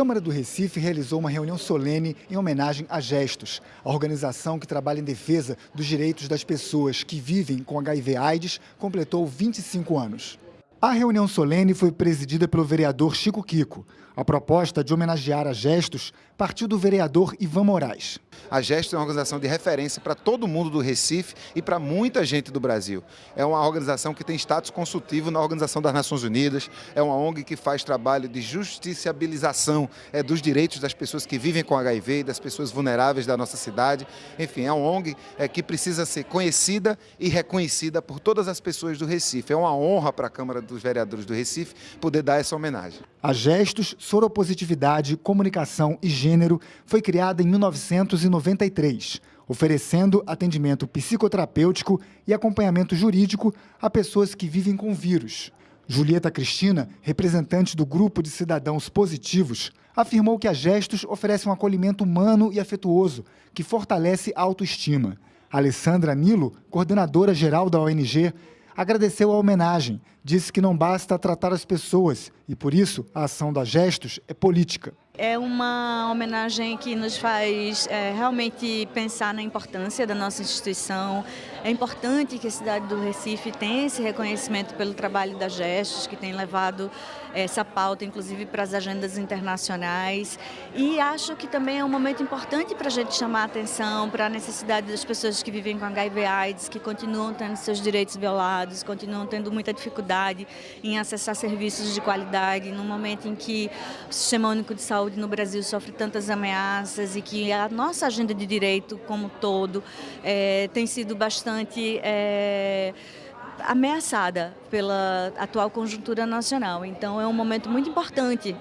Câmara do Recife realizou uma reunião solene em homenagem a Gestos, a organização que trabalha em defesa dos direitos das pessoas que vivem com HIV/AIDS, completou 25 anos. A reunião solene foi presidida pelo vereador Chico Kiko. A proposta de homenagear a Gestos partiu do vereador Ivan Moraes. A Gestos é uma organização de referência para todo mundo do Recife e para muita gente do Brasil. É uma organização que tem status consultivo na Organização das Nações Unidas, é uma ONG que faz trabalho de justiciabilização é, dos direitos das pessoas que vivem com HIV e das pessoas vulneráveis da nossa cidade. Enfim, é uma ONG é, que precisa ser conhecida e reconhecida por todas as pessoas do Recife. É uma honra para a Câmara dos Vereadores do Recife poder dar essa homenagem. A Gestos, Soropositividade, Comunicação e Gênero foi criada em 1993, oferecendo atendimento psicoterapêutico e acompanhamento jurídico a pessoas que vivem com vírus. Julieta Cristina, representante do Grupo de Cidadãos Positivos, afirmou que a Gestos oferece um acolhimento humano e afetuoso que fortalece a autoestima. Alessandra Nilo, coordenadora geral da ONG, agradeceu a homenagem, disse que não basta tratar as pessoas e, por isso, a ação da Gestos é política. É uma homenagem que nos faz é, realmente pensar na importância da nossa instituição. É importante que a cidade do Recife tenha esse reconhecimento pelo trabalho da Gestos, que tem levado essa pauta, inclusive, para as agendas internacionais. E acho que também é um momento importante para a gente chamar a atenção para a necessidade das pessoas que vivem com HIV AIDS, que continuam tendo seus direitos violados, continuam tendo muita dificuldade em acessar serviços de qualidade, num momento em que o Sistema Único de Saúde no Brasil sofre tantas ameaças e que a nossa agenda de direito como todo é, tem sido bastante é, ameaçada pela atual conjuntura nacional. Então é um momento muito importante.